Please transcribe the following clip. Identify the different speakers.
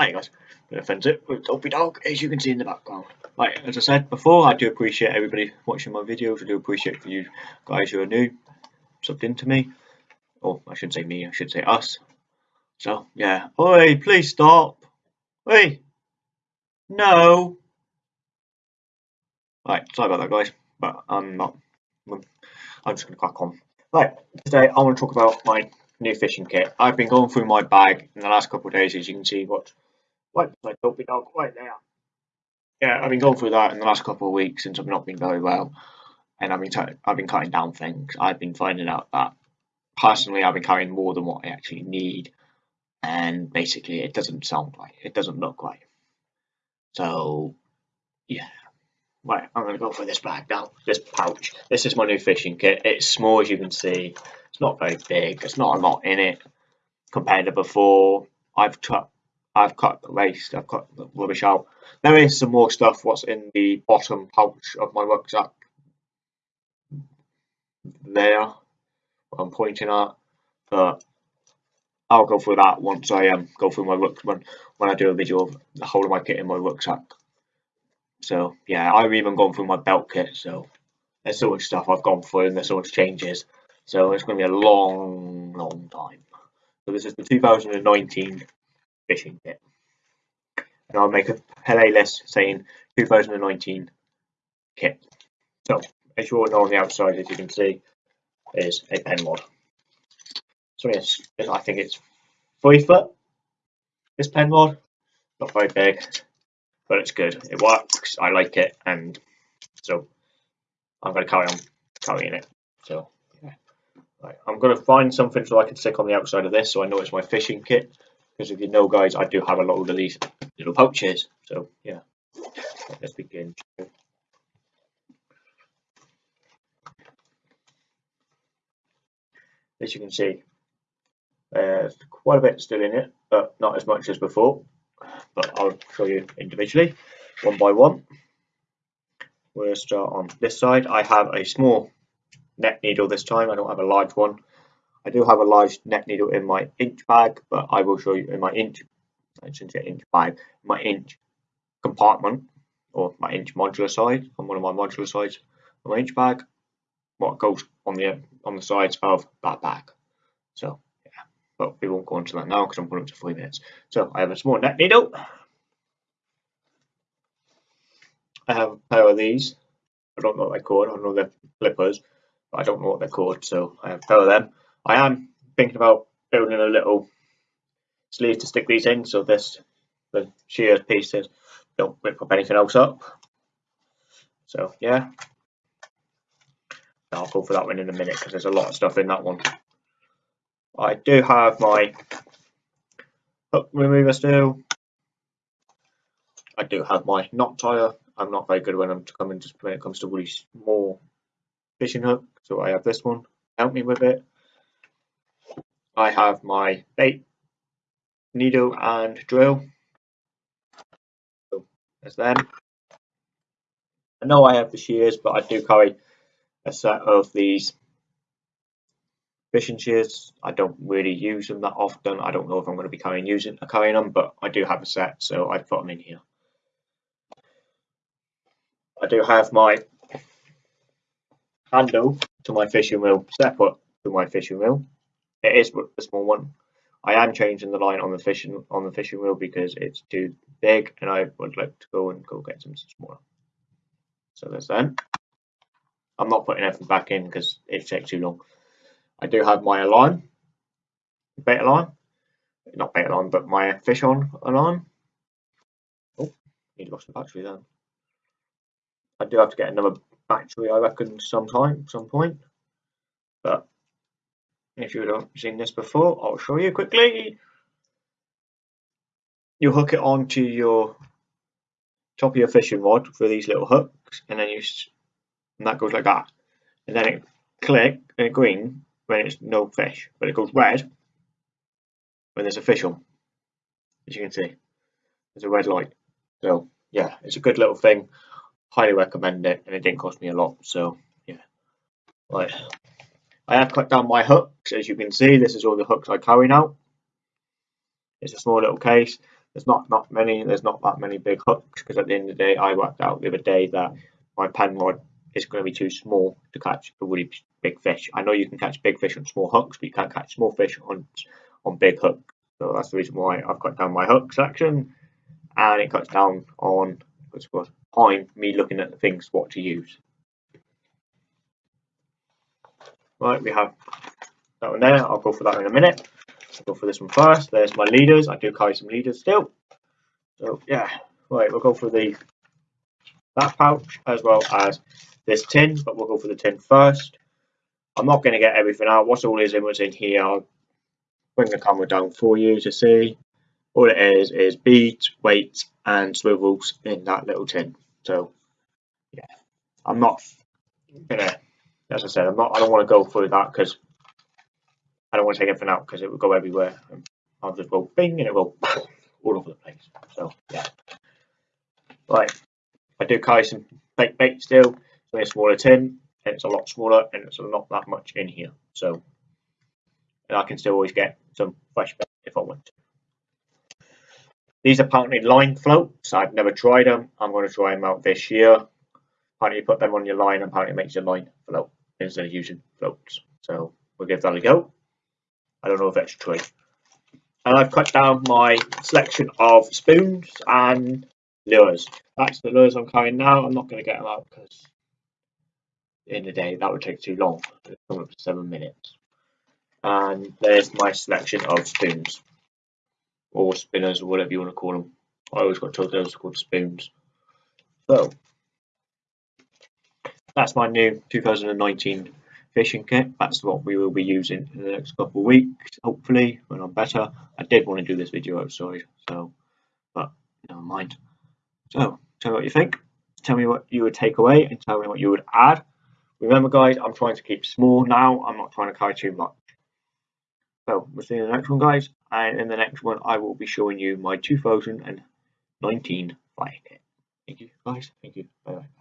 Speaker 1: Hi guys, bit offensive with Dopey Dog, as you can see in the background. Right, as I said before, I do appreciate everybody watching my videos. I do appreciate for you guys who are new, subbed into me. Or I shouldn't say me, I should say us. So, yeah. Oi, please stop. Oi. No. Right, sorry about that guys, but I'm not, I'm just going to crack on. Right, today I want to talk about my new fishing kit. I've been going through my bag in the last couple of days, as you can see, what Right, my dopey dog, right there. Yeah, I've been going through that in the last couple of weeks since I've not been very well, and I've been I've been cutting down things. I've been finding out that personally I've been carrying more than what I actually need, and basically it doesn't sound right. It doesn't look right. So, yeah. Right, I'm going to go for this bag now, this pouch. This is my new fishing kit. It's small as you can see. It's not very big. It's not a lot in it compared to before. I've I've cut the waste, I've cut the rubbish out. There is some more stuff what's in the bottom pouch of my rucksack. There, I'm pointing at, but I'll go through that once I um, go through my rucksack when, when I do a video of the whole of my kit in my rucksack. So yeah, I've even gone through my belt kit, so there's so much stuff I've gone through and there's so much changes. So it's going to be a long, long time. So this is the 2019 fishing kit. And I'll make a playlist saying 2019 kit. So, as you all know on the outside, as you can see, is a pen rod. So yes, I think it's three foot. This pen rod. not very big, but it's good. It works. I like it, and so I'm going to carry on carrying it. So yeah, right. I'm going to find something so I can stick on the outside of this, so I know it's my fishing kit. Because if you know, guys, I do have a lot of these little pouches. So, yeah, let's begin. As you can see, there's quite a bit still in it, but not as much as before. But I'll show you individually, one by one. We'll start on this side. I have a small net needle this time. I don't have a large one. I do have a large net needle in my inch bag, but I will show you in my inch, I shouldn't say inch bag, my inch compartment or my inch modular side on one of my modular sides my inch bag, what goes on the on the sides of that bag. So yeah, but we won't go into that now because I'm going up to three minutes. So I have a small net needle. I have a pair of these. I don't know what they're called. I know they're flippers, but I don't know what they're called. So I have a pair of them. I am thinking about building a little sleeve to stick these in so this the shear pieces don't rip up anything else up. So yeah, I'll go for that one in a minute because there's a lot of stuff in that one. I do have my hook remover still. I do have my knot tire. I'm not very good when I'm coming just when it comes to really small fishing hook, so I have this one. Help me with it. I have my bait, needle and drill. So there's them. I know I have the shears, but I do carry a set of these fishing shears. I don't really use them that often. I don't know if I'm going to be carrying using a carrying them, but I do have a set, so I put them in here. I do have my handle to my fishing reel separate to my fishing reel. It is a small one. I am changing the line on the fishing on the fishing reel because it's too big, and I would like to go and go get some smaller. So there's that. I'm not putting everything back in because it takes too long. I do have my alarm, bait alarm, not bait alarm, but my fish on alarm. Oh, need to lost the battery then. I do have to get another battery, I reckon, sometime, some point. If you haven't seen this before, I'll show you quickly. You hook it onto your top of your fishing rod for these little hooks, and then you and that goes like that, and then it click and it green when it's no fish, but it goes red when there's a fish on. As you can see, there's a red light. So yeah, it's a good little thing. Highly recommend it, and it didn't cost me a lot. So yeah, right. I have cut down my hooks, as you can see. This is all the hooks I carry now. It's a small little case. there's not not many there's not that many big hooks because at the end of the day I worked out the other day that my pen rod is going to be too small to catch a really big fish. I know you can catch big fish on small hooks, but you can't catch small fish on on big hooks. So that's the reason why I've cut down my hook section, and it cuts down on what's called time me looking at the things what to use. Right, we have that one there. I'll go for that in a minute. I'll go for this one first. There's my leaders. I do carry some leaders still. So yeah, right, we'll go for the that pouch as well as this tin, but we'll go for the tin first. I'm not going to get everything out. What's all is in what's in here, I'll bring the camera down for you to see. All it is is beads, weights, and swivels in that little tin. So, yeah, I'm not gonna, as I said, I'm not. I don't want to go through that because I don't want to take everything out because it would go everywhere. I'll just go bing and it will all over the place. So, yeah. Right, I do carry some fake bait still. It's a smaller tin, and it's a lot smaller, and it's not that much in here. So, I can still always get some fresh bait if I want to. These are apparently line floats. I've never tried them. I'm going to try them out this year. Apparently, you put them on your line, apparently, it makes your line float instead of using floats. So, we'll give that a go. I don't know if that's true. And I've cut down my selection of spoons and lures. That's the lures I'm carrying now. I'm not going to get them out because in the day that would take too long. It's coming up to seven minutes. And there's my selection of spoons or spinners or whatever you want to call them. I always got told those called spoons. So that's my new 2019 fishing kit. That's what we will be using in the next couple of weeks, hopefully, when I'm better. I did want to do this video outside, so, but never mind. So, tell me what you think. Tell me what you would take away and tell me what you would add. Remember, guys, I'm trying to keep small now. I'm not trying to carry too much. So, we'll see you in the next one, guys. And in the next one, I will be showing you my 2019 fire kit. Thank you, guys. Thank you. Bye-bye.